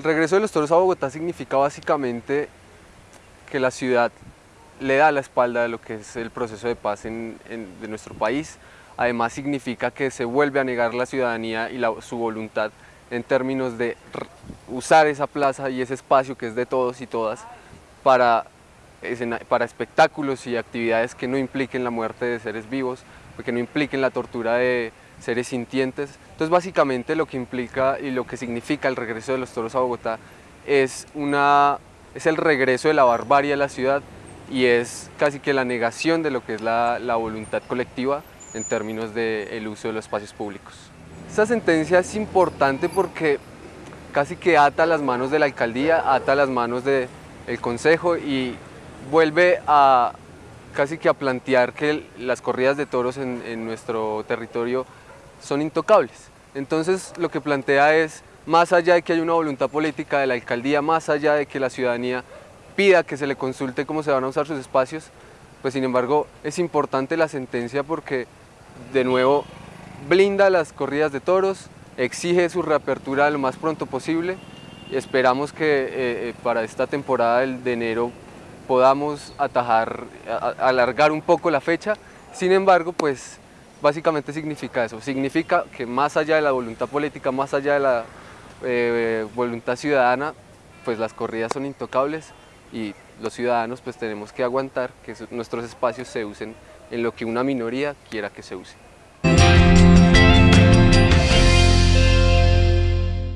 El regreso de los toros a Bogotá significa básicamente que la ciudad le da la espalda de lo que es el proceso de paz en, de nuestro país. Además significa que se vuelve a negar la ciudadanía y su voluntad en términos de usar esa plaza y ese espacio que es de todos y todas para, para espectáculos y actividades que no impliquen la muerte de seres vivos, que no impliquen la tortura de seres sintientes. Entonces básicamente lo que implica y lo que significa el regreso de los toros a Bogotá es, una, es el regreso de la barbarie a la ciudad y es casi que la negación de lo que es la, la voluntad colectiva en términos del uso de los espacios públicos. Esta sentencia es importante porque casi que ata las manos de la alcaldía, ata las manos del consejo y vuelve a casi que a plantear que las corridas de toros en, nuestro territorio son intocables. Entonces lo que plantea es, más allá de que haya una voluntad política de la alcaldía, más allá de que la ciudadanía pida que se le consulte cómo se van a usar sus espacios, pues sin embargo es importante la sentencia porque de nuevo blinda las corridas de toros, exige su reapertura lo más pronto posible y esperamos que eh, eh, para esta temporada de enero podamos atajar, alargar un poco la fecha, sin embargo pues básicamente significa eso, significa que más allá de la voluntad política, más allá de la eh, voluntad ciudadana, pues las corridas son intocables y los ciudadanos pues tenemos que aguantar que nuestros espacios se usen en lo que una minoría quiera que se use.